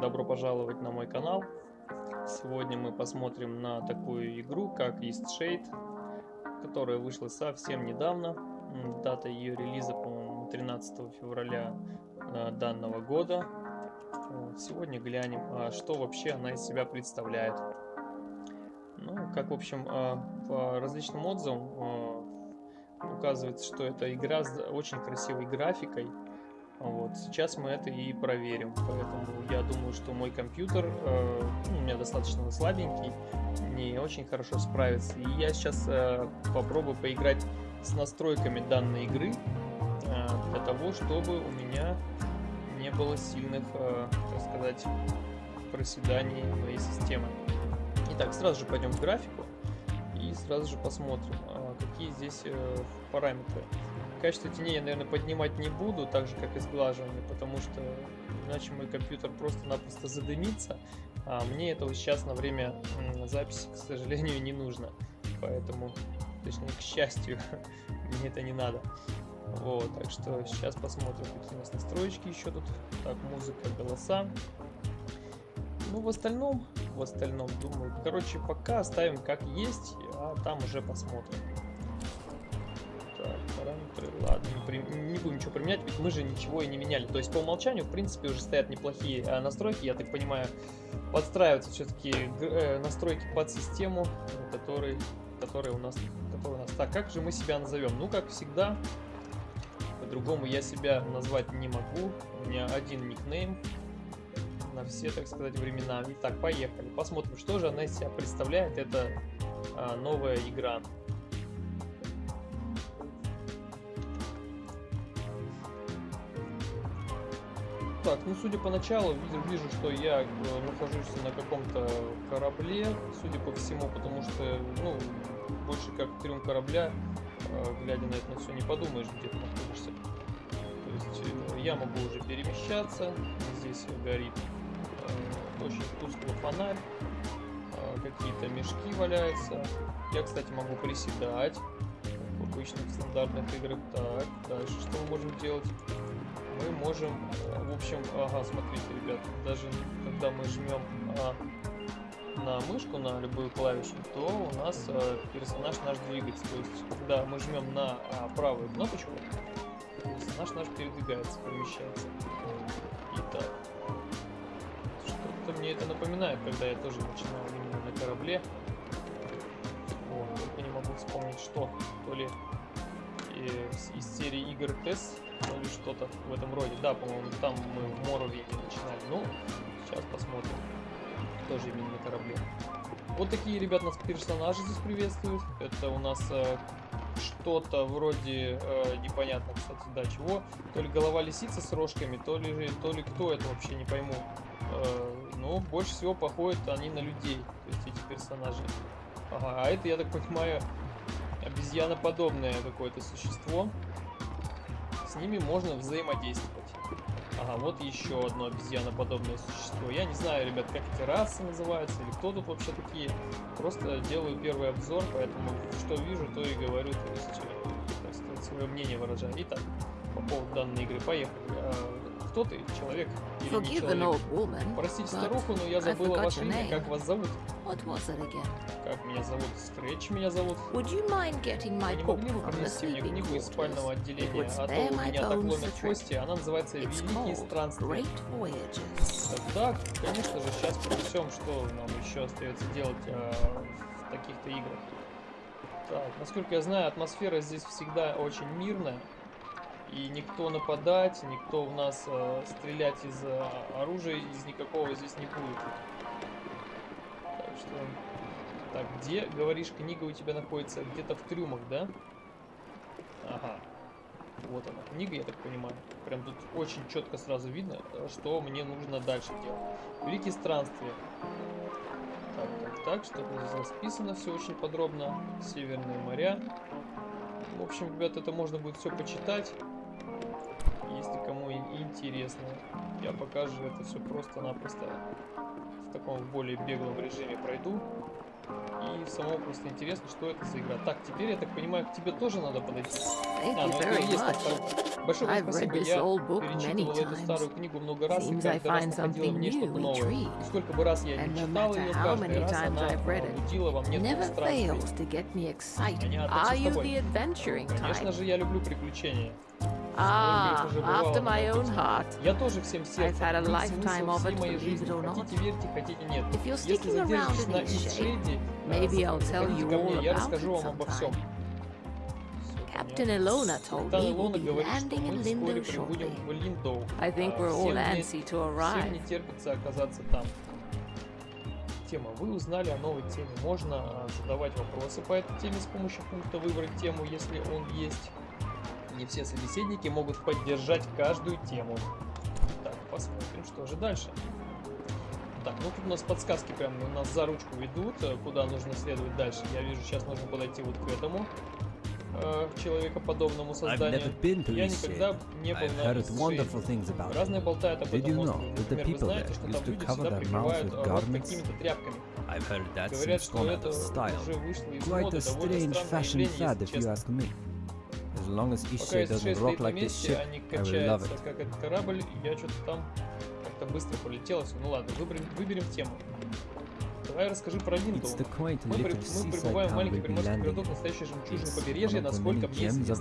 Добро пожаловать на мой канал. Сегодня мы посмотрим на такую игру, как East Shade, которая вышла совсем недавно. Дата ее релиза, по-моему, 13 февраля э, данного года. Сегодня глянем, а что вообще она из себя представляет. Ну, как, в общем, э, по различным отзывам э, указывается, что это игра с очень красивой графикой, вот, сейчас мы это и проверим, поэтому я думаю, что мой компьютер э, ну, у меня достаточно слабенький, не очень хорошо справится. И я сейчас э, попробую поиграть с настройками данной игры э, для того, чтобы у меня не было сильных, э, так сказать, проседаний моей системы. Итак, сразу же пойдем в графику и сразу же посмотрим, э, какие здесь э, параметры. Качество теней я, наверное, поднимать не буду, так же, как и сглаживание, потому что иначе мой компьютер просто-напросто задымится, а мне этого сейчас на время записи, к сожалению, не нужно. Поэтому, точнее, к счастью, мне это не надо. Вот, так что сейчас посмотрим, какие у нас настроечки еще тут. Так, музыка, голоса. Ну, в остальном, в остальном, думаю, короче, пока оставим как есть, а там уже посмотрим. Будем ничего применять, ведь мы же ничего и не меняли. То есть по умолчанию, в принципе, уже стоят неплохие э, настройки, я так понимаю, подстраиваются все-таки э, настройки под систему, который, который, у нас, который у нас. Так, как же мы себя назовем? Ну, как всегда, по-другому я себя назвать не могу. У меня один никнейм на все, так сказать, времена. Итак, поехали. Посмотрим, что же она из себя представляет. Это а, новая игра. Так, ну судя по началу, вижу, что я э, нахожусь на каком-то корабле, судя по всему, потому что, ну, больше как трюм корабля, э, глядя на это на все, не подумаешь, где ты находишься. То есть э, я могу уже перемещаться, здесь горит очень тусклый фонарь, какие-то мешки валяются. Я, кстати, могу приседать в обычных стандартных играх. Так, дальше что мы можем делать? Мы можем, э, в общем, ага, смотрите, ребят, даже когда мы жмем а, на мышку, на любую клавишу, то у нас а, персонаж наш двигается. То есть, когда мы жмем на а, правую кнопочку, персонаж наш передвигается, перемещается. Итак, что-то мне это напоминает, когда я тоже начинал именно на корабле. О, только не могу вспомнить, что. То ли из, из серии игр TES или что-то в этом роде. Да, по-моему, там мы в Моровине начинали. Ну, сейчас посмотрим. Тоже именно на корабле. Вот такие, ребят, нас персонажи здесь приветствуют. Это у нас э, что-то вроде, э, непонятно, кстати, да, чего. То ли голова лисицы с рожками, то ли, то ли кто это вообще, не пойму. Э, ну, больше всего походят они на людей, то есть эти персонажи. Ага, а это, я так понимаю, обезьяноподобное какое-то существо ними можно взаимодействовать. Ага, вот еще одно обезьяноподобное существо. Я не знаю, ребят, как эти расы называются, или кто тут вообще такие. Просто делаю первый обзор, поэтому что вижу, то и говорю, то есть, э, так сказать, свое мнение выражаю. Итак, по поводу данной игры, поехали. Кто ты, человек или не человек? Простите старуху, но я забыла ваше имя, как вас зовут? Как меня зовут? Скретч меня зовут. Вы не могли бы принести мне книгу из спального отделения, а то у меня так ломят кости, она называется «Великие странствия». Да, конечно же, сейчас принесем, что нам еще остается делать а, в таких-то играх. Так, насколько я знаю, атмосфера здесь всегда очень мирная. И никто нападать, никто в нас э, стрелять из э, оружия из никакого здесь не будет. Так что... Так, где, говоришь, книга у тебя находится? Где-то в трюмах, да? Ага. Вот она, книга, я так понимаю. Прям тут очень четко сразу видно, что мне нужно дальше делать. Великие странствия. Так, так, так, что здесь расписано все очень подробно. Северные моря. В общем, ребят, это можно будет все почитать если кому интересно. Я покажу это все просто-напросто в таком более беглом режиме пройду. И самого просто интересно, что это за игра. Так, теперь, я так понимаю, к тебе тоже надо подойти. А, ну это и есть. Большое вам спасибо. Я перечитывал эту старую книгу много раз, и каждый раз находила в ней что-то новое. И сколько бы раз я не читал ее, каждый раз она будила во мне me excited. Понятно, всё с тобой. Конечно же, я люблю приключения. Ah, after my own heart. Я тоже всем сердцем. had a Тут lifetime смысл всей it, моей жизни. Хотите верьте, хотите нет. If you're Если sticking around задержитесь in на Ишейде, maybe I'll tell you ко мне, all я about расскажу it вам обо всем. sometime. Captain Ilona told me we'll be landing in Lindo shortly. I think А we're all всем antsy to Всем arrive. не терпится оказаться там. Тема. Вы узнали о новой теме. Можно а, задавать вопросы по этой теме с помощью пункта «Выбрать тему», если он есть. Не все собеседники могут поддержать каждую тему. Так, посмотрим, что же дальше. Так, ну тут у нас подсказки прям у нас за ручку ведут, э, куда нужно следовать дальше. Я вижу, сейчас нужно подойти вот к этому э, человекоподобному созданию. Я никогда не был на Разные болтают об этом острове. Например, вы знаете, что там люди всегда прикрывают рот какими-то тряпками. I've heard that Говорят, что это уже вышло из моды, довольно strange странное fashion явление, если if you честно. As long as East doesn't rock like this ship, они I will love качаются, it. как этот корабль, и я что-то там как-то быстро полетело. всё. Ну ладно, выберем, выберем тему. Давай расскажи про quaint Мы, при- мы прибываем в маленький приморский городок, one of the насколько мне известно.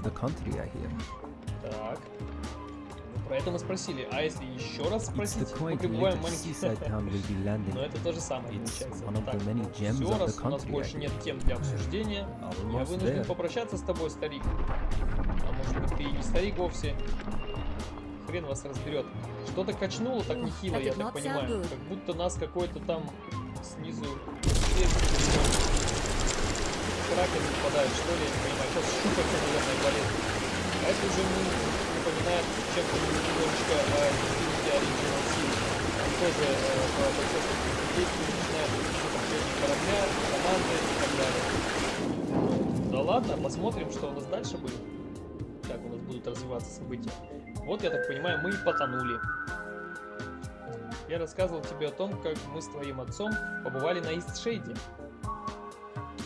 Так. Про это мы спросили. А если еще раз спросить, мы прибываем в маленький... Но это то же самое получается. Так, все, раз у нас больше нет тем для обсуждения, я вынужден попрощаться с тобой, старик. А может быть ты и не старик вовсе? Хрен вас разберет. Что-то качнуло так нехило, я так понимаю. Как будто нас какой-то там снизу сверху кракен нападает, что ли, я не понимаю. Сейчас щупальца, наверное, болит. А это уже не напоминает чем-то немножечко о Infinity Original Sin. Там тоже по процессу действий начинает управление корабля, команды и так далее. Да ладно, посмотрим, что у нас дальше будет. Как у нас будут развиваться события. Вот, я так понимаю, мы и потонули. Я рассказывал тебе о том, как мы с твоим отцом побывали на Истшейде.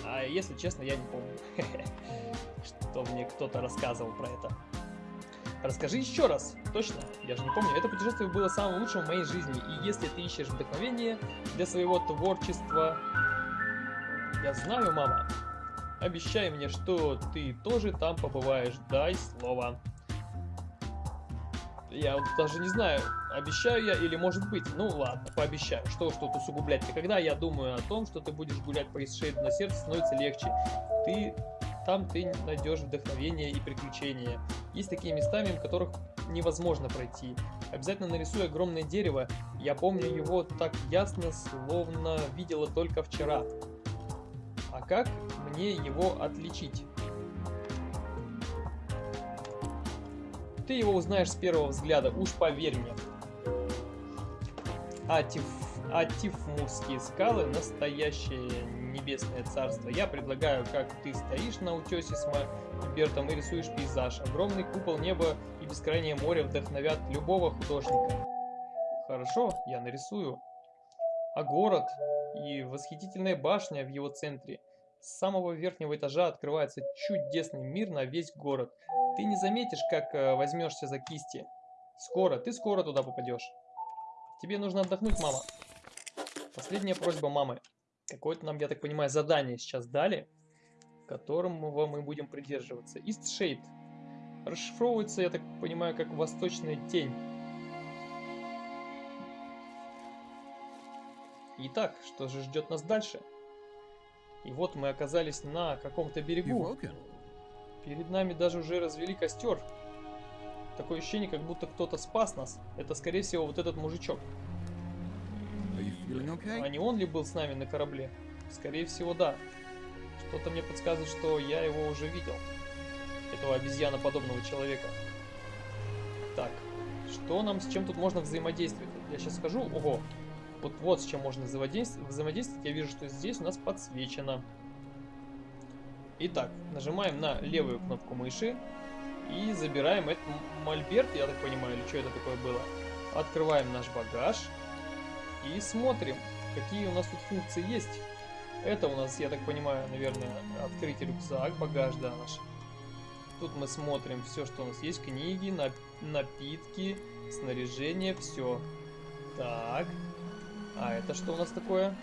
А если честно, я не помню, что мне кто-то рассказывал про это. Расскажи еще раз, точно, я же не помню. Это путешествие было самым лучшим в моей жизни, и если ты ищешь вдохновение для своего творчества, я знаю, мама. Обещай мне, что ты тоже там побываешь, дай слово. Я вот даже не знаю, обещаю я или может быть. Ну ладно, пообещаю. Что уж тут усугублять. И когда я думаю о том, что ты будешь гулять по Исшейду, на сердце становится легче. Ты там ты найдешь вдохновение и приключения. Есть такие места, мимо которых невозможно пройти. Обязательно нарисуй огромное дерево. Я помню его так ясно, словно видела только вчера. А как мне его отличить? Ты его узнаешь с первого взгляда, уж поверь мне. Атиф, Атифмурские скалы – настоящее небесное царство. Я предлагаю, как ты стоишь на утесе с Мольбертом и рисуешь пейзаж. Огромный купол неба и бескрайнее море вдохновят любого художника. Хорошо, я нарисую. А город и восхитительная башня в его центре. С самого верхнего этажа открывается чудесный мир на весь город. Ты не заметишь, как э, возьмешься за кисти. Скоро, ты скоро туда попадешь. Тебе нужно отдохнуть, мама. Последняя просьба мамы. Какое-то нам, я так понимаю, задание сейчас дали, которому мы будем придерживаться. East Shade. Расшифровывается, я так понимаю, как восточная тень. Итак, что же ждет нас дальше? И вот мы оказались на каком-то берегу. Перед нами даже уже развели костер. Такое ощущение, как будто кто-то спас нас. Это, скорее всего, вот этот мужичок. Okay? А не он ли был с нами на корабле? Скорее всего, да. Что-то мне подсказывает, что я его уже видел. Этого обезьяноподобного человека. Так, что нам, с чем тут можно взаимодействовать? Я сейчас скажу, ого, вот, вот с чем можно взаимодействовать. взаимодействовать. Я вижу, что здесь у нас подсвечено. Итак, нажимаем на левую кнопку мыши и забираем этот мольберт, я так понимаю, или что это такое было. Открываем наш багаж и смотрим, какие у нас тут функции есть. Это у нас, я так понимаю, наверное, открыть рюкзак, багаж, да, наш. Тут мы смотрим все, что у нас есть. Книги, нап напитки, снаряжение, все. Так. А это что у нас такое?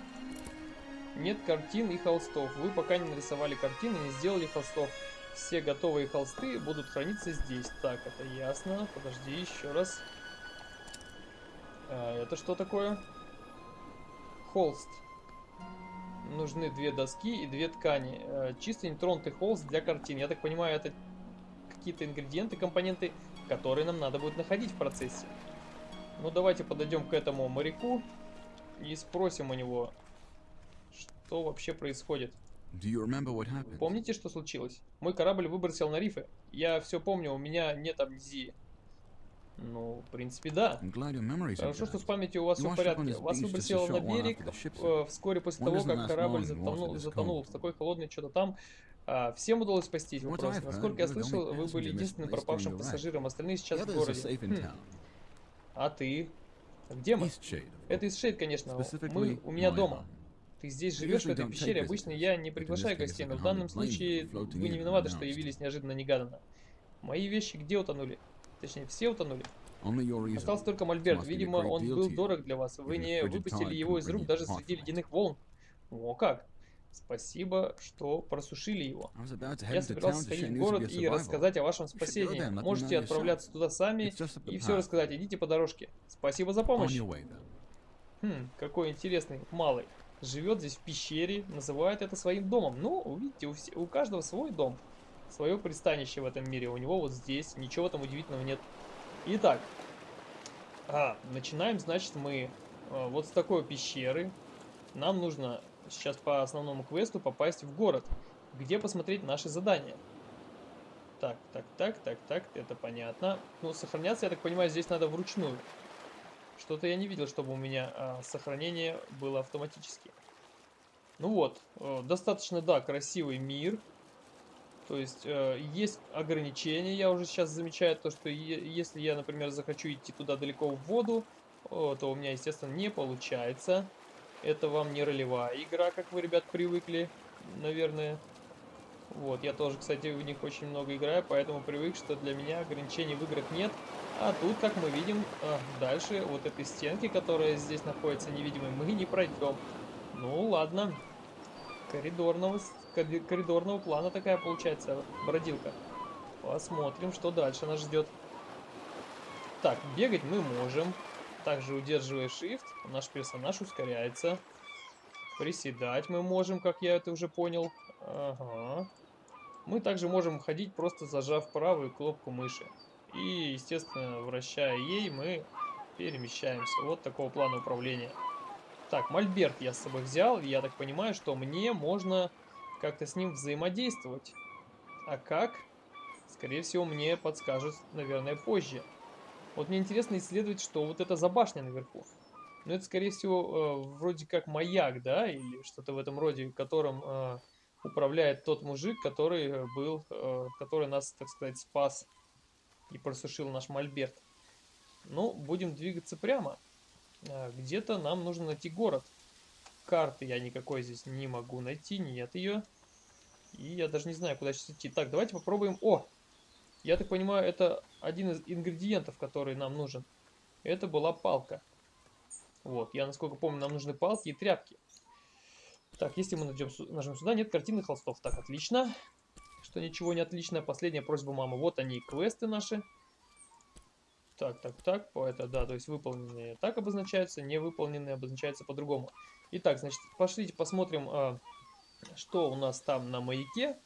Нет картин и холстов. Вы пока не нарисовали картины, не сделали холстов. Все готовые холсты будут храниться здесь. Так, это ясно. Подожди, еще раз. А, это что такое? Холст. Нужны две доски и две ткани. Э, чисто нетронутый холст для картин. Я так понимаю, это какие-то ингредиенты, компоненты, которые нам надо будет находить в процессе. Ну, давайте подойдем к этому моряку и спросим у него, что вообще происходит. Помните, что случилось? Мой корабль выбросил на рифы. Я все помню, у меня нет амнезии. Ну, в принципе, да. Хорошо, что с памятью у вас все в порядке. Вас выбросило на берег э, вскоре после того, как корабль затонул, затонул в такой холодной что-то там. А, всем удалось спастись вопрос. Насколько я слышал, вы были единственным пропавшим пассажиром, остальные сейчас в городе. Хм. А ты? Где мы? Это из Шейд, конечно. Мы у меня дома. Ты здесь живешь в этой пещере. Обычно я не приглашаю гостей, но в данном случае вы не виноваты, что явились неожиданно-негаданно. Мои вещи где утонули? Точнее, все утонули. Остался только Мольберт. Видимо, он был дорог для вас. Вы не выпустили его из рук даже среди ледяных волн. О как! Спасибо, что просушили его. Я собирался сходить в город и рассказать о вашем спасении. Можете отправляться туда сами и все рассказать. Идите по дорожке. Спасибо за помощь. Хм, какой интересный малый. Живет здесь в пещере, называет это своим домом. Ну, видите, у, все- у каждого свой дом. Свое пристанище в этом мире. У него вот здесь. Ничего там удивительного нет. Итак. А, начинаем, значит, мы э, вот с такой пещеры. Нам нужно сейчас по основному квесту попасть в город, где посмотреть наши задания. Так, так, так, так, так, это понятно. Ну, сохраняться, я так понимаю, здесь надо вручную. Что-то я не видел, чтобы у меня а, сохранение было автоматически. Ну вот, э, достаточно, да, красивый мир. То есть э, есть ограничения, я уже сейчас замечаю то, что если я, например, захочу идти туда далеко в воду, о, то у меня, естественно, не получается. Это вам не ролевая игра, как вы, ребят, привыкли, наверное. Вот, я тоже, кстати, в них очень много играю, поэтому привык, что для меня ограничений в играх нет. А тут, как мы видим, а, дальше вот этой стенки, которая здесь находится невидимой, мы не пройдем. Ну, ладно. Коридорного, коридорного плана такая получается бродилка. Посмотрим, что дальше нас ждет. Так, бегать мы можем. Также удерживая Shift, наш персонаж ускоряется. Приседать мы можем, как я это уже понял. Ага. Мы также можем ходить, просто зажав правую кнопку мыши. И, естественно, вращая ей, мы перемещаемся. Вот такого плана управления. Так, мольберт я с собой взял. Я так понимаю, что мне можно как-то с ним взаимодействовать. А как? Скорее всего, мне подскажут, наверное, позже. Вот мне интересно исследовать, что вот это за башня наверху. Ну, это, скорее всего, э, вроде как маяк, да, или что-то в этом роде, которым э, управляет тот мужик, который э, был, э, который нас, так сказать, спас и просушил наш мольберт. Ну, будем двигаться прямо. А, Где-то нам нужно найти город. Карты я никакой здесь не могу найти, нет ее. И я даже не знаю, куда сейчас идти. Так, давайте попробуем. О! Я так понимаю, это один из ингредиентов, который нам нужен. Это была палка. Вот, я насколько помню, нам нужны палки и тряпки. Так, если мы найдем, нажмем сюда, нет картины холстов. Так, отлично. Что ничего не отлично. Последняя просьба мамы. Вот они, квесты наши. Так, так, так, по это, да, то есть выполненные так обозначаются, невыполненные обозначаются по-другому. Итак, значит, пошлите посмотрим, а, что у нас там на маяке.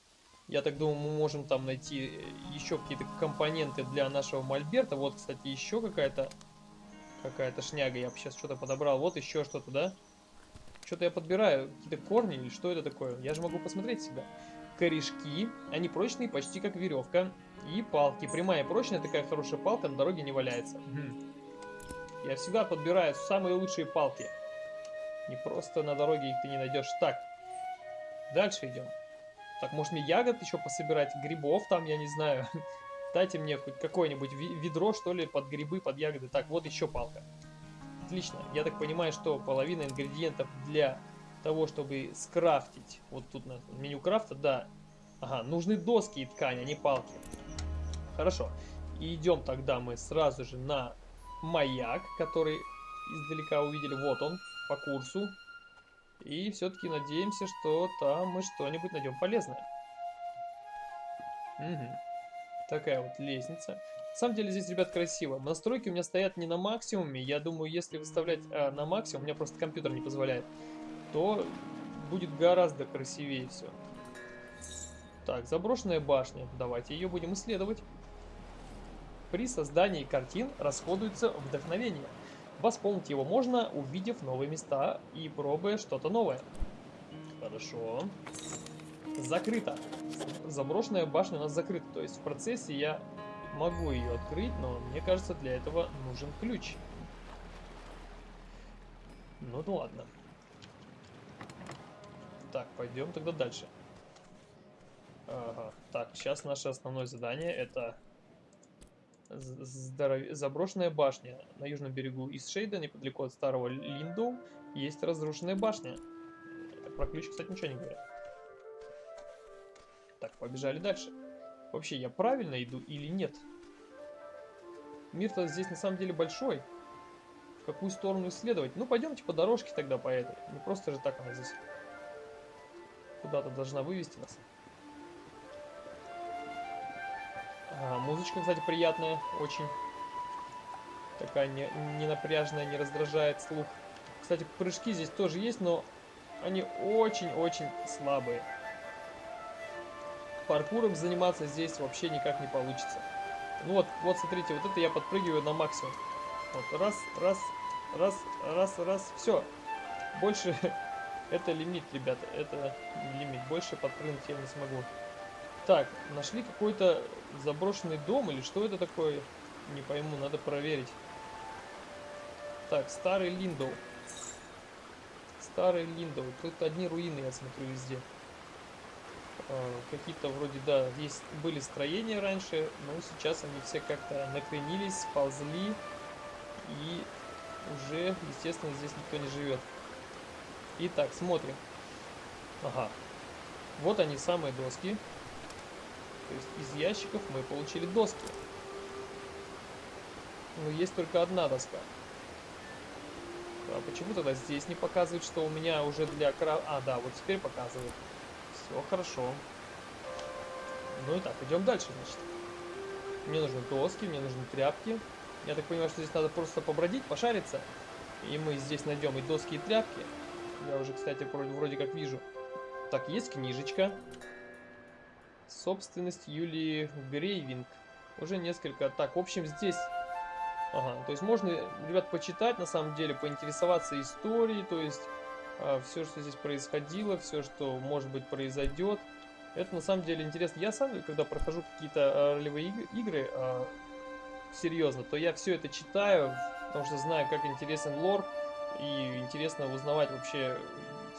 Я так думаю, мы можем там найти э, еще какие-то компоненты для нашего мольберта. Вот, кстати, еще какая-то какая-то шняга. Я сейчас что-то подобрал. Вот еще что-то, да? Что-то я подбираю. Какие-то корни или что это такое? Я же могу посмотреть всегда. Корешки. Они прочные, почти как веревка. И палки. Прямая и прочная такая хорошая палка на дороге не валяется. Мгм. Я всегда подбираю самые лучшие палки. Не просто на дороге их ты не найдешь. Так. Дальше идем. Так, может мне ягод еще пособирать? Грибов там, я не знаю. Дайте мне хоть какое-нибудь ведро, что ли, под грибы, под ягоды. Так, вот еще палка. Отлично. Я так понимаю, что половина ингредиентов для того, чтобы скрафтить, вот тут на меню крафта, да, ага, нужны доски и ткань, а не палки. Хорошо. И идем тогда мы сразу же на маяк, который издалека увидели. Вот он, по курсу. И все-таки надеемся, что там мы что-нибудь найдем полезное. Угу. Такая вот лестница. На самом деле здесь, ребят, красиво. Настройки у меня стоят не на максимуме. Я думаю, если выставлять а, на максимум, у меня просто компьютер не позволяет, то будет гораздо красивее все. Так, заброшенная башня. Давайте ее будем исследовать. При создании картин расходуется вдохновение. Восполнить его можно, увидев новые места и пробуя что-то новое. Хорошо. Закрыто. Заброшенная башня у нас закрыта. То есть в процессе я могу ее открыть, но мне кажется, для этого нужен ключ. Ну да ладно. Так, пойдем тогда дальше. Ага. Так, сейчас наше основное задание это здоров... заброшенная башня. На южном берегу Исшейда, неподалеку от старого Линдоу, есть разрушенная башня. Про ключ, кстати, ничего не говорят. Так, побежали дальше. Вообще, я правильно иду или нет? Мир-то здесь на самом деле большой. В какую сторону исследовать? Ну, пойдемте по дорожке тогда по этой. Не просто же так она здесь куда-то должна вывести нас. А, музычка, кстати, приятная, очень. Такая не, не напряжная, не раздражает слух. Кстати, прыжки здесь тоже есть, но они очень-очень слабые. Паркуром заниматься здесь вообще никак не получится. Ну вот, вот смотрите, вот это я подпрыгиваю на максимум. Вот, раз, раз, раз, раз, раз, все. Больше это лимит, ребята, это лимит. Больше подпрыгнуть я не смогу. Так, нашли какой-то заброшенный дом или что это такое? Не пойму, надо проверить. Так, старый Линдоу. Старый Линдоу. Тут одни руины, я смотрю, везде. А, Какие-то вроде, да, есть были строения раньше, но сейчас они все как-то накренились, сползли. И уже, естественно, здесь никто не живет. Итак, смотрим. Ага. Вот они, самые доски. То есть из ящиков мы получили доски. Но есть только одна доска. А почему тогда здесь не показывает, что у меня уже для кра... А, да, вот теперь показывает. Все хорошо. Ну и так, идем дальше, значит. Мне нужны доски, мне нужны тряпки. Я так понимаю, что здесь надо просто побродить, пошариться. И мы здесь найдем и доски, и тряпки. Я уже, кстати, вроде, вроде как вижу. Так, есть книжечка. Собственность Юлии Грейвинг. Уже несколько. Так, в общем, здесь... Ага, то есть можно, ребят, почитать, на самом деле, поинтересоваться историей, то есть а, все, что здесь происходило, все, что, может быть, произойдет. Это, на самом деле, интересно. Я сам, когда прохожу какие-то а, ролевые иг игры, а, серьезно, то я все это читаю, потому что знаю, как интересен лор, и интересно узнавать вообще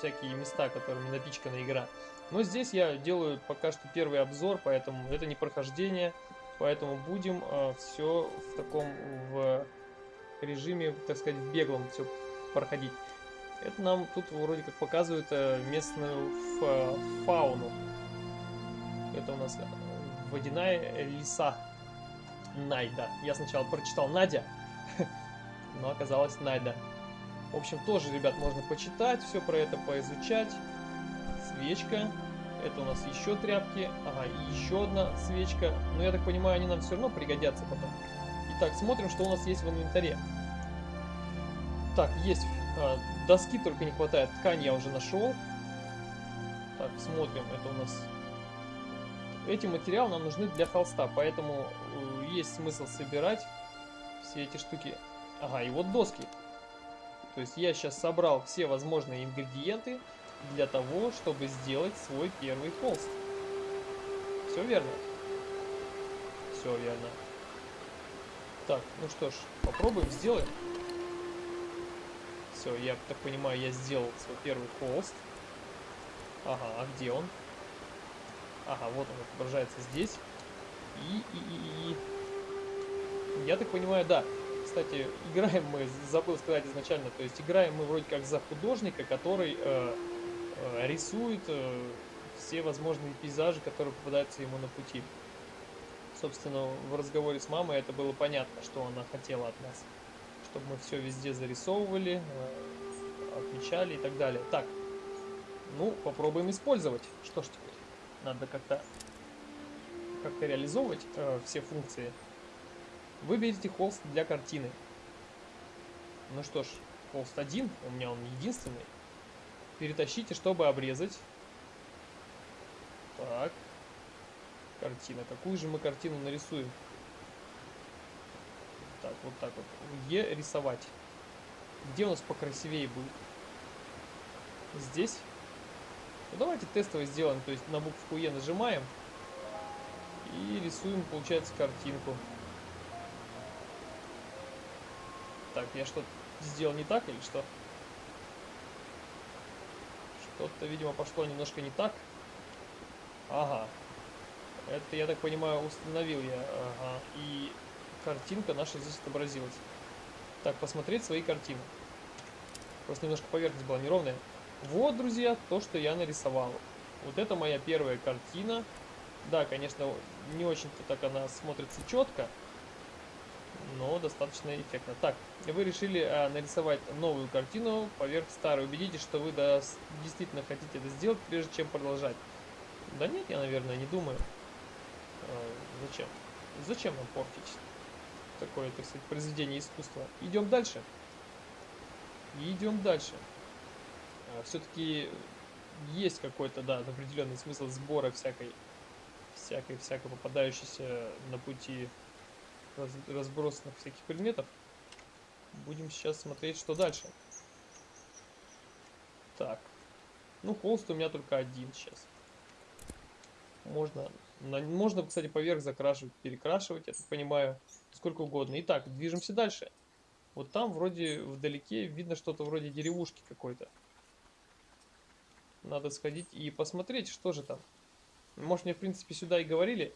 всякие места, которыми напичкана игра. Но здесь я делаю пока что первый обзор, поэтому это не прохождение, поэтому будем э, все в таком в режиме, так сказать, в беглом все проходить. Это нам тут вроде как показывают э, местную фа фауну. Это у нас водяная лиса Найда. Я сначала прочитал Надя, но оказалось Найда. В общем, тоже, ребят, можно почитать, все про это поизучать. Свечка. Это у нас еще тряпки. Ага, и еще одна свечка. Но я так понимаю, они нам все равно пригодятся потом. Итак, смотрим, что у нас есть в инвентаре. Так, есть а, доски, только не хватает. Ткань я уже нашел. Так, смотрим, это у нас... Эти материалы нам нужны для холста, поэтому э, есть смысл собирать все эти штуки. Ага, и вот доски. То есть я сейчас собрал все возможные ингредиенты для того, чтобы сделать свой первый холст. Все верно? Все верно. Так, ну что ж, попробуем, сделаем. Все, я так понимаю, я сделал свой первый холст. Ага, а где он? Ага, вот он отображается здесь. И, и, и, и... Я так понимаю, да, кстати, играем мы, забыл сказать изначально, то есть играем мы вроде как за художника, который э, э, рисует э, все возможные пейзажи, которые попадаются ему на пути. Собственно, в разговоре с мамой это было понятно, что она хотела от нас. Чтобы мы все везде зарисовывали, э, отмечали и так далее. Так, ну, попробуем использовать. Что ж теперь? Надо как-то как-то реализовывать э, все функции. Выберите холст для картины. Ну что ж, холст один, у меня он единственный. Перетащите, чтобы обрезать. Так. Картина. Какую же мы картину нарисуем? Так, вот так вот. Е рисовать. Где у нас покрасивее будет? Здесь? Ну давайте тестово сделаем. То есть на букву Е нажимаем. И рисуем, получается, картинку. Так, я что-то сделал не так или что? Что-то, видимо, пошло немножко не так. Ага. Это, я так понимаю, установил я. Ага. И картинка наша здесь отобразилась. Так, посмотреть свои картины. Просто немножко поверхность была неровная. Вот, друзья, то, что я нарисовал. Вот это моя первая картина. Да, конечно, не очень-то так она смотрится четко, но достаточно эффектно. Так, вы решили а, нарисовать новую картину поверх старой. Убедитесь, что вы действительно хотите это сделать, прежде чем продолжать. Да нет, я, наверное, не думаю. А, зачем? Зачем нам портить такое, так сказать, произведение искусства? Идем дальше. Идем дальше. А, Все-таки есть какой-то, да, определенный смысл сбора всякой всякой-всякой попадающейся на пути раз, разбросанных всяких предметов. Будем сейчас смотреть, что дальше. Так. Ну, холст у меня только один сейчас. Можно, на, можно, кстати, поверх закрашивать, перекрашивать, я так понимаю, сколько угодно. Итак, движемся дальше. Вот там вроде вдалеке видно что-то вроде деревушки какой-то. Надо сходить и посмотреть, что же там. Может, мне, в принципе, сюда и говорили.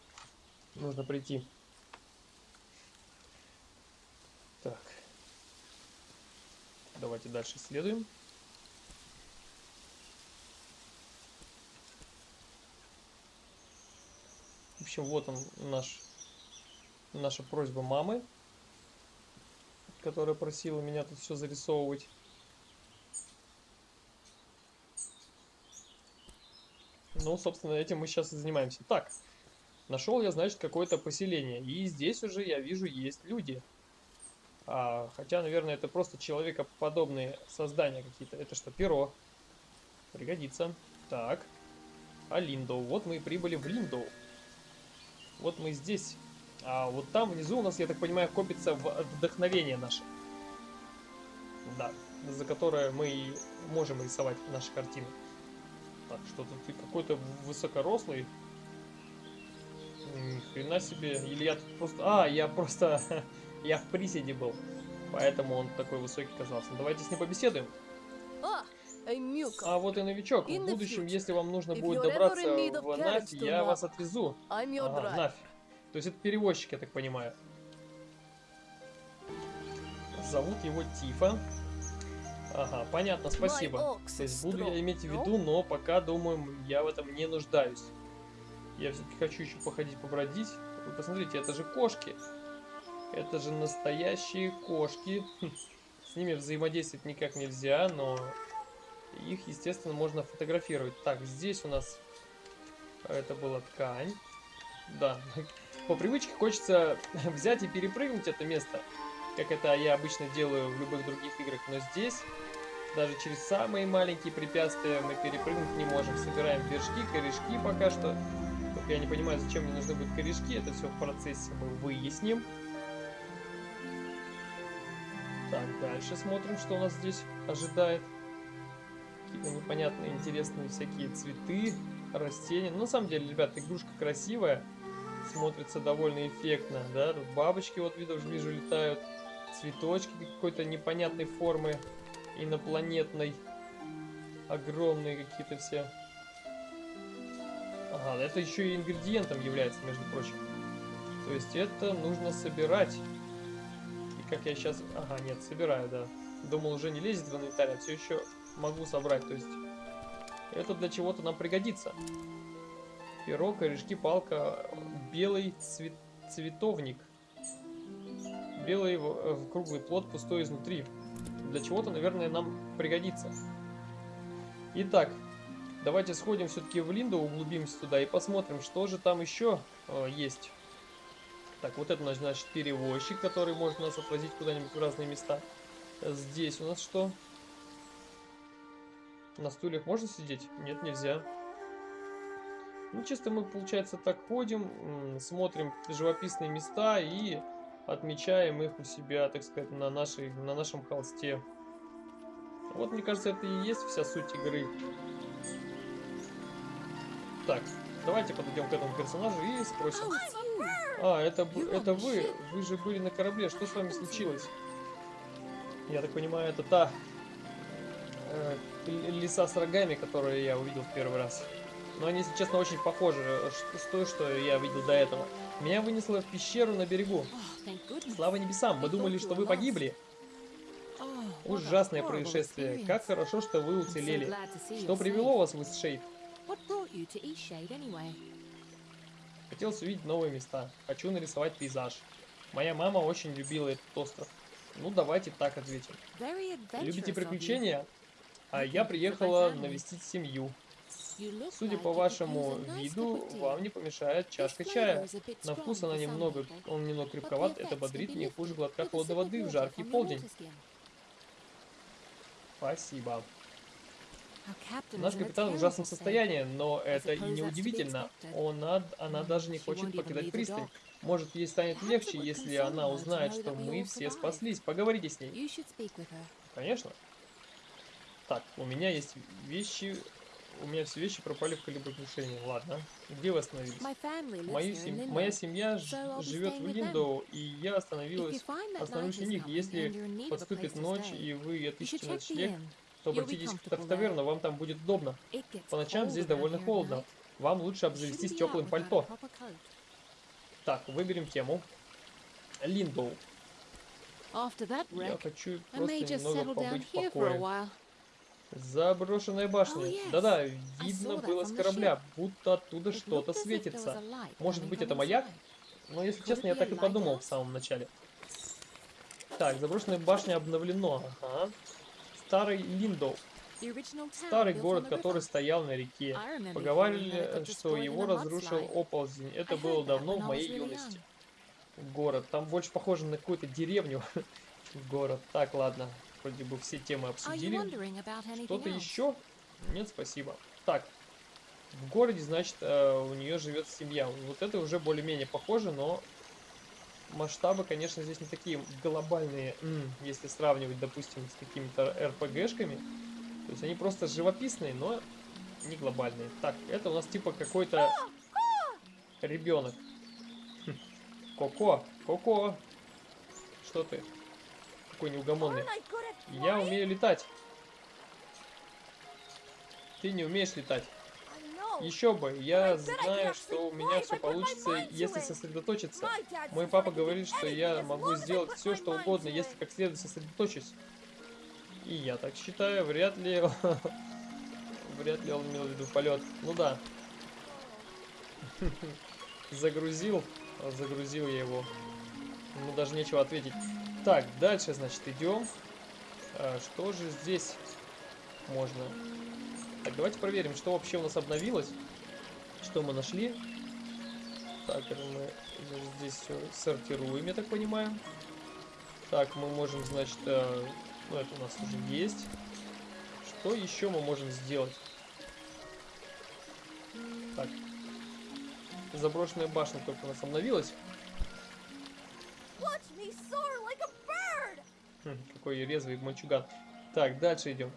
Нужно прийти. Так. Давайте дальше следуем. В общем, вот он наш, наша просьба мамы, которая просила меня тут все зарисовывать. Ну, собственно, этим мы сейчас и занимаемся. Так, нашел я, значит, какое-то поселение. И здесь уже, я вижу, есть люди. А, хотя, наверное, это просто человекоподобные создания какие-то. Это что, перо? Пригодится. Так. А Линдоу. Вот мы и прибыли в Линдоу. Вот мы здесь. А вот там внизу у нас, я так понимаю, копится вдохновение наше. Да, за которое мы и можем рисовать наши картины. Так, что-то ты какой-то высокорослый. Ни хрена себе. Или я тут просто... А, я просто... я в приседе был. Поэтому он такой высокий казался. Давайте с ним побеседуем. А вот и новичок. В будущем, если вам нужно будет добраться в Нафь, я вас отвезу. Ага, Нафь. То есть это перевозчик, я так понимаю. Зовут его Тифа. Ага, понятно, спасибо. То есть буду я иметь в виду, но пока, думаю, я в этом не нуждаюсь. Я все-таки хочу еще походить, побродить. Вы посмотрите, это же кошки. Это же настоящие кошки. Хм, с ними взаимодействовать никак нельзя, но их, естественно, можно фотографировать. Так, здесь у нас это была ткань. Да, по привычке хочется взять и перепрыгнуть это место как это я обычно делаю в любых других играх, но здесь даже через самые маленькие препятствия мы перепрыгнуть не можем. Собираем вершки, корешки пока что. Только я не понимаю, зачем мне нужны будут корешки, это все в процессе мы выясним. Так, дальше смотрим, что у нас здесь ожидает. Какие-то непонятные, интересные всякие цветы, растения. Ну, на самом деле, ребят, игрушка красивая. Смотрится довольно эффектно, да? Тут бабочки, вот вижу, вижу летают цветочки какой-то непонятной формы, инопланетной, огромные какие-то все. Ага, это еще и ингредиентом является, между прочим. То есть это нужно собирать. Как я сейчас... Ага, нет, собираю, да. Думал, уже не лезет в инвентарь, а все еще могу собрать. То есть это для чего-то нам пригодится. Перо, корешки, палка, белый цвет, цветовник. Белый в круглый плод, пустой изнутри. Для чего-то, наверное, нам пригодится. Итак, давайте сходим все-таки в Линду, углубимся туда и посмотрим, что же там еще э, есть. Так, вот это, у нас, перевозчик, который может нас отвозить куда-нибудь в разные места. Здесь у нас что? На стульях можно сидеть? Нет, нельзя. Ну, чисто мы, получается, так ходим, смотрим живописные места и отмечаем их у себя, так сказать, на, нашей, на нашем холсте. Вот, мне кажется, это и есть вся суть игры. Так, давайте подойдем к этому персонажу и спросим. А, это, это вы. Вы же были на корабле. Что с вами случилось? Я так понимаю, это та э, лиса с рогами, которую я увидел в первый раз. Но они, если честно, очень похожи э, с той, что я видел до этого. Меня вынесло в пещеру на берегу. Слава небесам, мы думали, что вы погибли. Ужасное происшествие. Как хорошо, что вы уцелели. Что привело вас в Исшейд? Хотелось увидеть новые места. Хочу нарисовать пейзаж. Моя мама очень любила этот остров. Ну, давайте так ответим. Любите приключения? А я приехала навестить семью. Судя по вашему виду, вам не помешает чашка чая. На вкус она немного, он немного крепковат, это бодрит не хуже глотка холодной воды в жаркий полдень. Спасибо. Наш капитан в ужасном состоянии, но это и не удивительно. expected. Она, даже не хочет покидать пристань. Может, ей станет легче, если она узнает, что мы все спаслись. Поговорите с ней. Конечно. Так, у меня есть вещи... У меня все вещи пропали в кораблекрушении. Ладно. Где вы остановились? Мою сем-. Моя семья живет в. Линдоу, и я остановилась остановлюсь у них. Если подступит ночь, и вы отыщете ночлег, inn. то You'll be обратитесь в таверну, вам там будет удобно. По ночам здесь довольно холодно. Вам лучше обзавестись теплым пальто. Так, выберем тему. Линдоу. Я хочу просто немного побыть в покое. Заброшенная башня. Oh, yes. Да-да, видно было с корабля, будто оттуда что-то светится. Может быть, это маяк? Но если честно, я так и подумал в самом начале. Так, заброшенная башня обновлено. Ага. Старый town Старый город, который стоял на реке. Поговаривали, что его разрушил оползень. Это было давно в моей юности. Город. Там больше похоже на какую-то деревню. Город. Так, ладно. Вроде бы все темы обсудили. Что-то еще? Нет, спасибо. Так. В городе, значит, э, у нее живет семья. Вот это уже более-менее похоже, но масштабы, конечно, здесь не такие глобальные, если сравнивать, допустим, с какими-то РПГшками. То есть они просто живописные, но не глобальные. Так, это у нас типа какой-то ребенок. Хм. Коко, Коко. Что ты? Какой неугомонный. Я умею летать. Ты не умеешь летать. Еще бы, я знаю, что у меня все получится, если сосредоточиться. Мой папа говорит, что я могу сделать все, что угодно, если как следует сосредоточусь. И я так считаю, вряд ли... Вряд ли он имел в виду полет. Ну да. Загрузил. Загрузил я его. Ну даже нечего ответить. Так, дальше, значит, идем. А, что же здесь можно? Так, давайте проверим, что вообще у нас обновилось. Что мы нашли. Так, это мы здесь все сортируем, я так понимаю. Так, мы можем, значит, э, ну это у нас уже есть. Что еще мы можем сделать? Так. Заброшенная башня только у нас обновилась. Хм, какой резвый мальчуган. Так, дальше идем.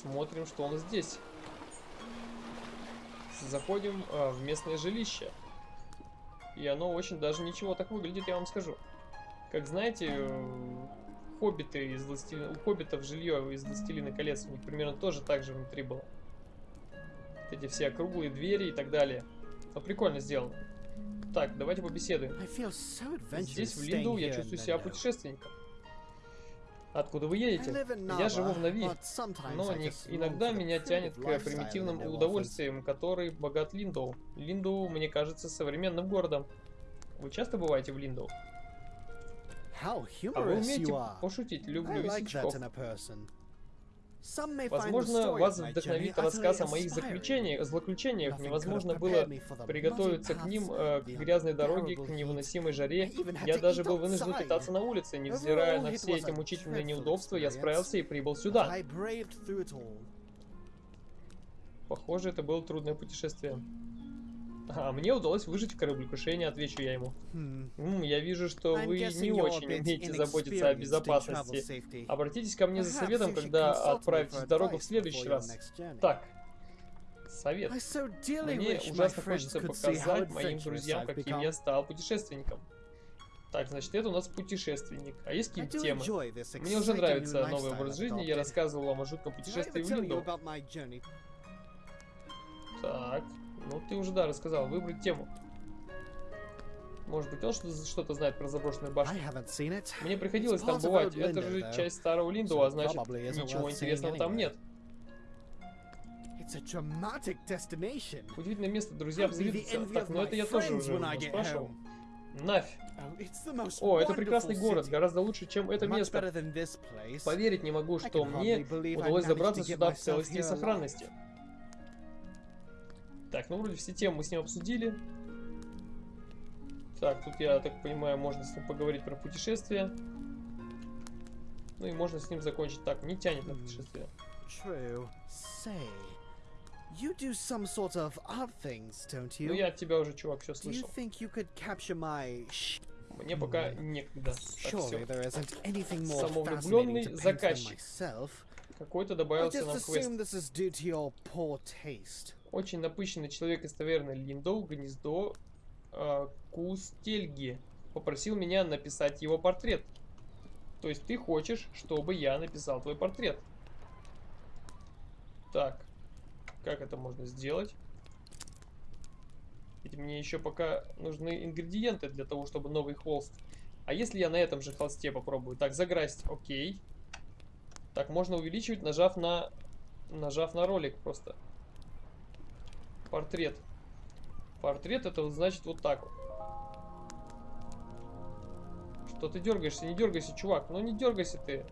Смотрим, что нас здесь. Заходим а, в местное жилище. И оно очень даже ничего так выглядит, я вам скажу. Как знаете, э, хоббиты из Властелина... У хоббитов жилье из Властелина колец у них примерно тоже так же внутри было. Вот эти все округлые двери и так далее. Но прикольно сделано. Так, давайте побеседуем. Здесь, в Линду, я чувствую себя путешественником. Откуда вы едете? Я живу в Нави, но не- иногда меня тянет к примитивным удовольствиям, который богат Линдоу. Линдоу, мне кажется, современным городом. Вы часто бываете в Линдоу? А вы умеете пошутить? Люблю весельчаков. Возможно, вас вдохновит рассказ о моих заключениях, злоключениях. Nothing Невозможно было приготовиться к ним, э, к грязной дороге, к невыносимой жаре. Я даже был вынужден питаться на улице. Невзирая на все эти мучительные неудобства, я справился и прибыл сюда. Похоже, это было трудное путешествие. А мне удалось выжить в кораблекрушении, отвечу я ему. Hmm. М, я вижу, что вы не очень умеете заботиться о безопасности. Обратитесь ко мне за советом, когда отправитесь в дорогу в следующий раз. Так, совет. Мне ужасно хочется показать моим друзьям, каким я стал путешественником. Так, значит, это у нас путешественник. А есть какие-то темы? Мне уже нравится новый образ жизни. Я рассказывал вам о жутком путешествии в journey? Так, ну ты уже, да, рассказал. Выбрать тему. Может быть, он что- что-то знает про заброшенную башню. Мне приходилось там бывать. Это же часть старого Линдоу, а значит, ничего интересного там нет. Удивительное место, друзья, envy Так, ну это я тоже уже спрашивал. Нафь. Oh, О, это прекрасный город, гораздо лучше, чем это место. Поверить не могу, что мне удалось забраться сюда в целости и сохранности. Так, ну вроде все темы мы с ним обсудили. Так, тут, я так понимаю, можно с ним поговорить про путешествие. Ну и можно с ним закончить. Так, не тянет на путешествие. True. Say, you do some sort of odd things, don't you? Ну я от тебя уже, чувак, все Do you слышал. think you could capture my Мне пока некогда. Самовлюбленный заказчик. Какой-то добавился нам квест. Очень напыщенный человек из таверны Линдоу, гнездо э, Кустельги, попросил меня написать его портрет. То есть ты хочешь, чтобы я написал твой портрет. Так, как это можно сделать? Ведь мне еще пока нужны ингредиенты для того, чтобы новый холст. А если я на этом же холсте попробую? Так, заграсть, окей. Так, можно увеличивать, нажав на, нажав на ролик просто. Портрет. Портрет это вот значит вот так. Что ты дергаешься? Не дергайся, чувак. Ну не дергайся ты.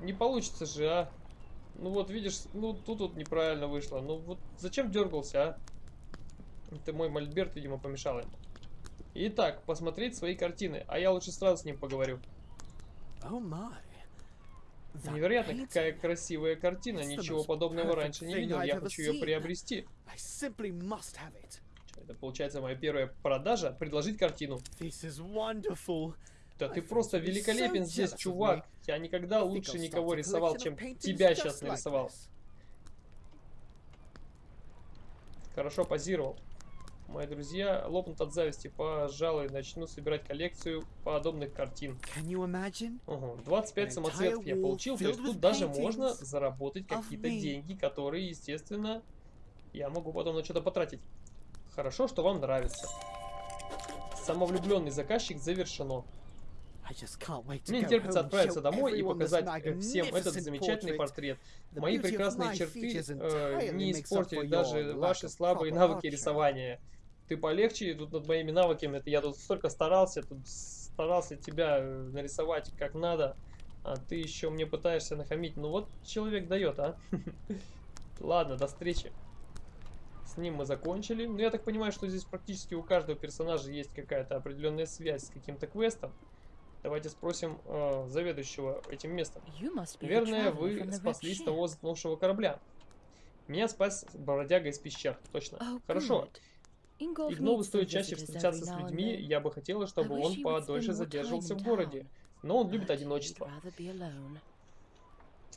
Не получится же, а. Ну вот видишь, ну тут вот неправильно вышло. Ну вот зачем дергался, а? Это мой мольберт, видимо, помешал ему. Итак, посмотреть свои картины. А я лучше сразу с ним поговорю. Oh my. Невероятно, какая красивая картина. Ничего подобного раньше не видел. Я хочу ее приобрести. Это получается моя первая продажа. Предложить картину. Да ты просто великолепен здесь, чувак. Я никогда лучше никого рисовал, чем тебя сейчас нарисовал. Хорошо позировал. Мои друзья лопнут от зависти. Пожалуй, начну собирать коллекцию подобных картин. Угу. 25 An самоцветов я получил, то есть тут даже можно заработать какие-то деньги, которые, естественно, я могу потом на что-то потратить. Хорошо, что вам нравится. Самовлюбленный заказчик завершено. Мне не терпится отправиться домой и показать э, всем этот замечательный портрет. Мои прекрасные черты э, не испортили даже ваши слабые навыки рисования. Ты полегче тут над моими навыками. Это я тут столько старался, тут старался тебя э, нарисовать как надо, а ты еще мне пытаешься нахамить. Ну вот человек дает, а? Ладно, до встречи. С ним мы закончили. Ну, я так понимаю, что здесь практически у каждого персонажа есть какая-то определенная связь с каким-то квестом. Давайте спросим э, заведующего этим местом. Наверное, вы спаслись того затонувшего корабля. Меня спас бродяга из пещер, точно. Oh, Хорошо. Игнову needs стоит чаще встречаться с людьми. Я бы хотела, чтобы он подольше задерживался в городе. Но он любит одиночество.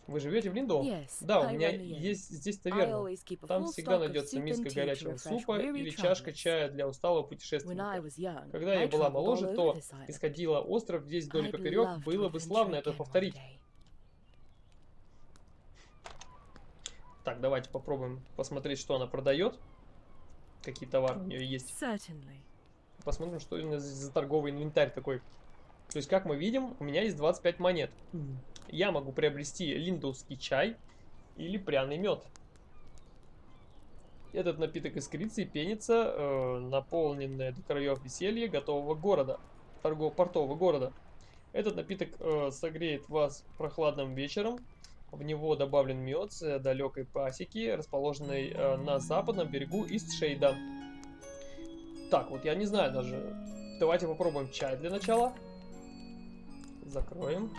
Вы живете в Линдоу? Да, у меня есть здесь таверна. Там всегда найдется миска горячего супа или чашка чая для усталого путешественника. Когда я была моложе, то исходила остров весь вдоль и поперек. Было бы славно это повторить. Так, давайте попробуем посмотреть, что она продает. Какие товары у нее есть. Посмотрим, что у нас здесь за торговый инвентарь такой. То есть, как мы видим, у меня есть 25 монет. Я могу приобрести линдовский чай или пряный мед. Этот напиток искрится и пенится, э, наполненное до краев веселье готового города, торгово-портового города. Этот напиток э, согреет вас прохладным вечером. В него добавлен мед с далекой пасеки, расположенной э, на западном берегу Истшейда. Так, вот я не знаю даже. Давайте попробуем чай для начала. Закроем.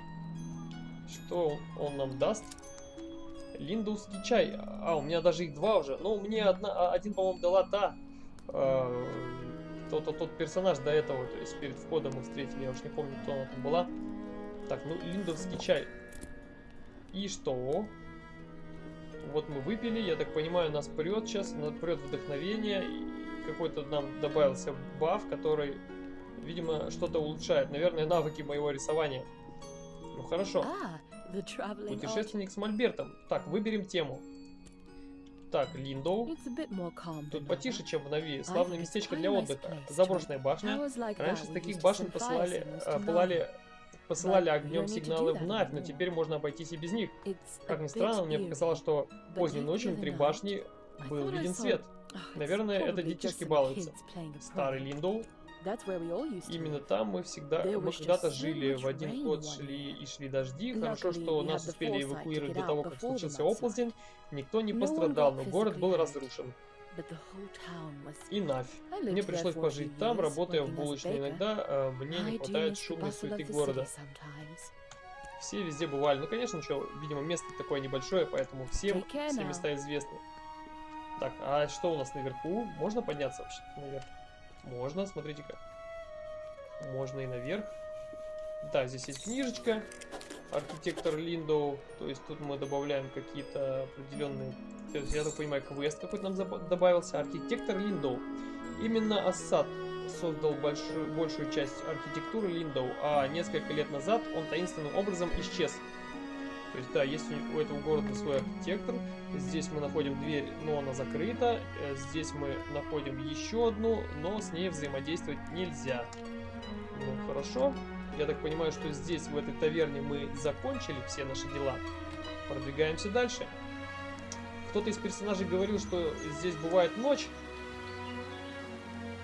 Что он нам даст? Линдовский чай. А, у меня даже их два уже. Ну, мне одна, а, один, по-моему, дала та. э, тот, тот, тот персонаж до этого. То есть перед входом мы встретили. Я уж не помню, кто она там была. Так, ну, линдовский чай. И что? Вот мы выпили. Я так понимаю, нас прет сейчас. Нас прет вдохновение. Какой-то нам добавился баф, который, видимо, что-то улучшает. Наверное, навыки моего рисования. Ну, хорошо. Arch. Путешественник с Мольбертом. Так, выберем тему. Так, Линдоу. Тут потише, чем в Нави. Славное местечко для отдыха. Заброшенная башня. Раньше с таких башен посылали, э, пылали, посылали огнем сигналы в Навь, но теперь можно обойтись и без них. Как ни странно, мне показалось, что поздней ночью внутри башни был виден свет. It's Наверное, это детишки балуются. Старый. Линдоу. Именно там мы всегда, мы когда-то жили, в один год шли и шли дожди. Хорошо, что нас успели эвакуировать до того, как случился оползень. Никто не пострадал, но город был разрушен. И lived Мне пришлось пожить там, работая в булочной. Иногда э, мне не хватает шумной суеты города. Все везде бывали. Ну, конечно, что, видимо, место такое небольшое, поэтому всем все места известны. Так, а что у нас наверху? Можно подняться вообще наверх? Можно, смотрите-ка. Можно и наверх. Да, здесь есть книжечка. Архитектор Линдоу. То есть тут мы добавляем какие-то определенные... То есть, я так понимаю, квест какой-то нам добавился. Архитектор Линдоу. Именно Ассад создал большую, большую часть архитектуры Линдоу, а несколько лет назад он таинственным образом исчез. То есть, да, есть у, этого города свой архитектор. Здесь мы находим дверь, но она закрыта. Э, Здесь мы находим еще одну, но с ней взаимодействовать нельзя. Ну, хорошо. Я так понимаю, что здесь, в этой таверне, мы закончили все наши дела. Продвигаемся дальше. Кто-то из персонажей говорил, что здесь бывает ночь.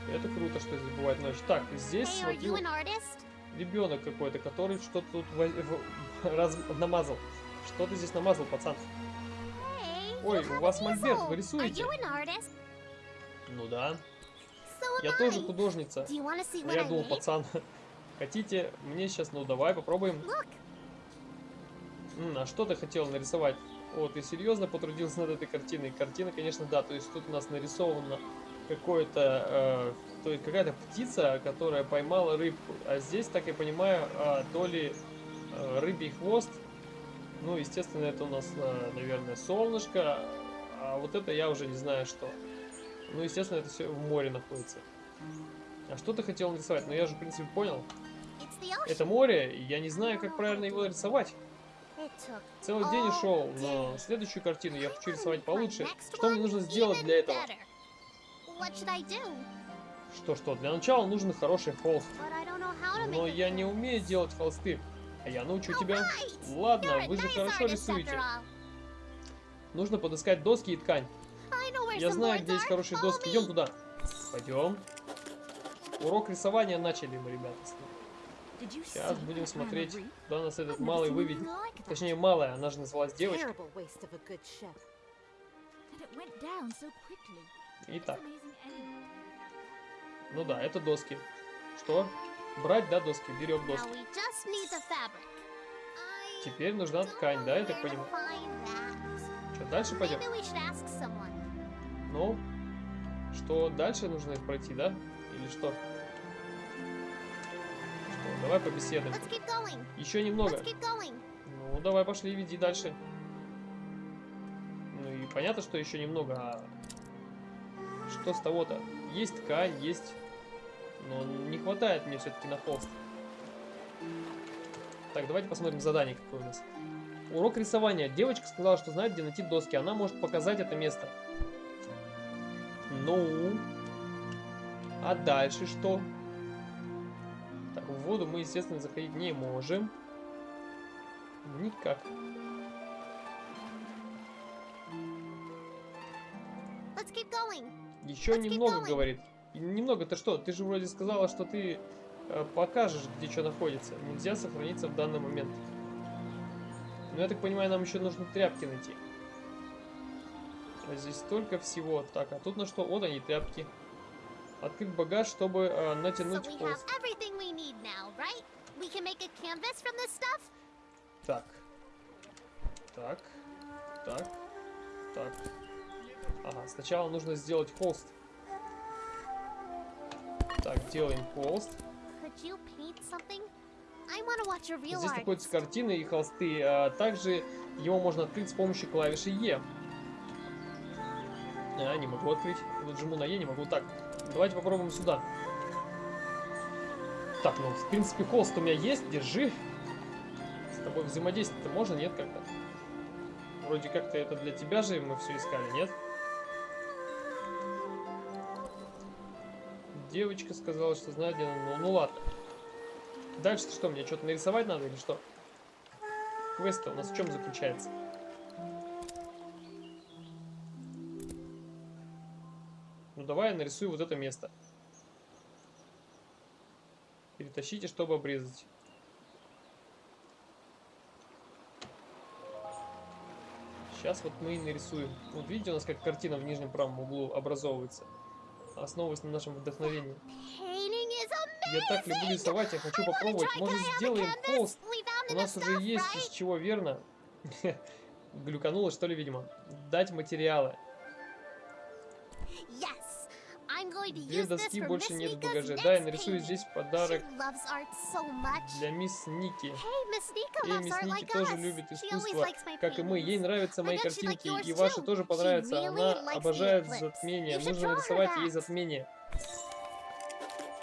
Это круто, что здесь бывает ночь. Так, здесь artist? ребенок какой-то, который что-то тут раз- намазал. Что ты здесь намазал, пацан? Ой, у вас мольберт, вы рисуете? Ну да. Я тоже художница. Но я думал, пацан, хотите мне сейчас, ну давай попробуем. М, а что ты хотел нарисовать? О, ты серьезно потрудился над этой картиной? Картина, конечно, да, то есть тут у нас нарисовано какое-то, э, то есть какая-то птица, которая поймала рыбку. А здесь, так я понимаю, э, то ли э, рыбий хвост, ну, естественно, это у нас, э, наверное, солнышко, а вот это я уже не знаю что. Ну, естественно, это все в море находится. А что ты хотел нарисовать? Ну, я же, в принципе, понял. Это море, и я не знаю, как правильно его рисовать. Целый день но day. следующую картину я хочу рисовать получше. Что мне нужно сделать для этого? Что-что, для начала нужен хороший холст. Но я не умею делать холсты. А я научу тебя. Ладно, вы же хорошо рисуете. Нужно подыскать доски и ткань. Я знаю, где есть хорошие доски. Идем туда. Пойдем. Урок рисования начали мы, ребята. Сейчас будем смотреть, куда нас этот малый выведет. Точнее, малая, она же называлась девочкой. Quickly. Итак, ну да, это доски. Что? Брать, да, доски? Берем доски. Теперь нужна ткань, да, я так понимаю? Что, дальше пойдем? Ну, что дальше нужно пройти, да? Или что? Давай побеседуем. Еще немного. Ну, давай пошли, веди дальше. Ну и понятно, что еще немного, а что с того-то? Есть ткань, есть, но не хватает мне все-таки на холст. Так, давайте посмотрим задание какое у нас. Урок рисования. Девочка сказала, что знает, где найти доски. Она может показать это место. Ну? А дальше что? Воду мы, естественно, заходить не можем. Никак. Еще немного, говорит. И Немного, ты что? Ты же вроде сказала, что ты э, покажешь, где что находится. Нельзя сохраниться в данный момент. Но я так понимаю, нам еще нужно тряпки найти. А здесь столько всего. Так, а тут на что? Вот они, тряпки. Открыть багаж, чтобы э, So натянуть we We can make a canvas from this stuff? Так. Так. Так. Так. Ага, сначала нужно сделать холст. Так, делаем холст. Здесь находятся картины и холсты. А также его можно открыть с помощью клавиши Е. А, не могу открыть. Вот жму на Е, не могу. Так, давайте попробуем сюда. Так, ну, в принципе, холст у меня есть. Держи. С тобой взаимодействовать-то можно, нет, как-то? Вроде как-то это для тебя же мы все искали, нет? Девочка сказала, что знает, где она. Ну, ну ладно. Дальше что, мне что-то нарисовать надо или что? квест у нас в чем заключается? Ну давай я нарисую вот это место. Перетащите, чтобы обрезать. Сейчас вот мы и нарисуем. Вот видите, у нас как картина в нижнем правом углу образовывается. Основываясь на нашем вдохновении. Я так люблю рисовать, я хочу попробовать. Может сделаем холст? У нас уже есть из чего, верно? Глюкануло, что ли, видимо. Дать материалы. Две доски больше нет в багаже. Да, я нарисую здесь подарок для мисс Ники. Эй, мисс Ники тоже любит искусство, как и мы. Ей нравятся мои картинки, и ваши тоже понравятся. Она обожает затмение. Нужно нарисовать ей затмение.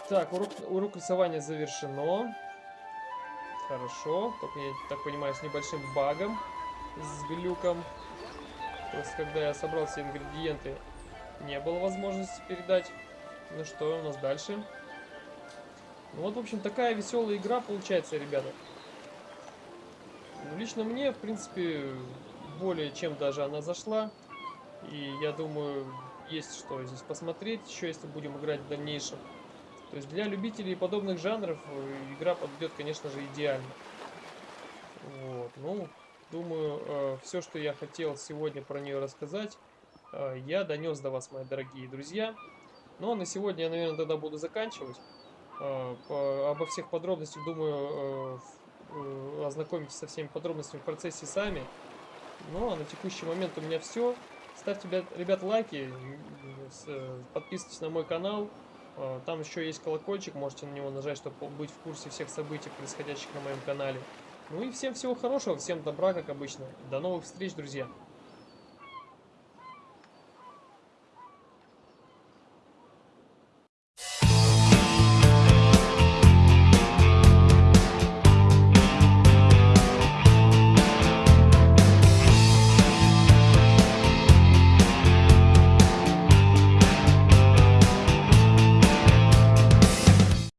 Так, урок, урок рисования завершено. Хорошо. Только, я так понимаю, с небольшим багом. С глюком. Просто когда я собрал все ингредиенты, не было возможности передать. Ну что у нас дальше? Ну вот, в общем, такая веселая игра получается, ребята. Ну, лично мне, в принципе, более чем даже она зашла. И я думаю, есть что здесь посмотреть еще, если будем играть в дальнейшем. То есть для любителей подобных жанров э, игра подойдет, конечно же, идеально. Вот, ну, думаю, все, что я хотел сегодня про нее рассказать, э, я донес до вас, мои дорогие друзья. Ну, а на сегодня я, наверное, тогда буду заканчивать. Э, обо всех подробностях, думаю, э, э, ознакомитесь со всеми подробностями в процессе сами. Ну, а на текущий момент у меня все. Ставьте, ребят, лайки, э, подписывайтесь на мой канал. Э, Там еще есть колокольчик, можете на него нажать, чтобы быть в курсе всех событий, происходящих на моем канале. Ну и всем всего хорошего, всем добра, как обычно. До новых встреч, друзья!